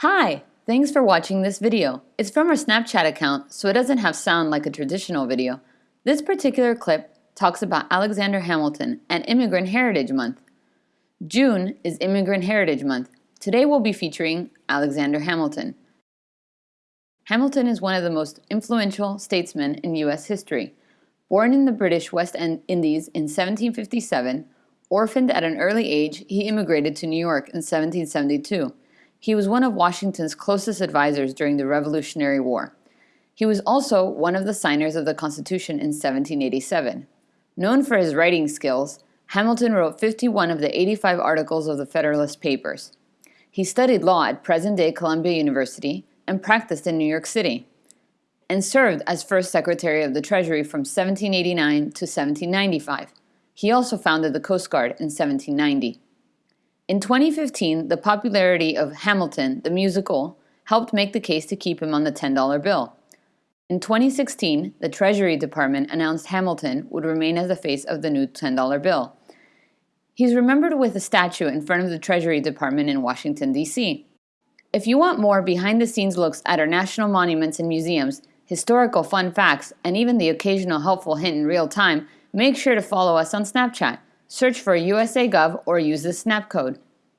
Hi! Thanks for watching this video. It's from our Snapchat account, so it doesn't have sound like a traditional video. This particular clip talks about Alexander Hamilton and Immigrant Heritage Month. June is Immigrant Heritage Month. Today we'll be featuring Alexander Hamilton. Hamilton is one of the most influential statesmen in U.S. history. Born in the British West Indies in 1757, orphaned at an early age, he immigrated to New York in 1772. He was one of Washington's closest advisors during the Revolutionary War. He was also one of the signers of the Constitution in 1787. Known for his writing skills, Hamilton wrote 51 of the 85 articles of the Federalist Papers. He studied law at present-day Columbia University and practiced in New York City, and served as first Secretary of the Treasury from 1789 to 1795. He also founded the Coast Guard in 1790. In 2015, the popularity of Hamilton, the musical, helped make the case to keep him on the $10 bill. In 2016, the Treasury Department announced Hamilton would remain as the face of the new $10 bill. He's remembered with a statue in front of the Treasury Department in Washington, D.C. If you want more behind-the-scenes looks at our national monuments and museums, historical fun facts, and even the occasional helpful hint in real time, make sure to follow us on Snapchat. Search for USAGov or use the snap code.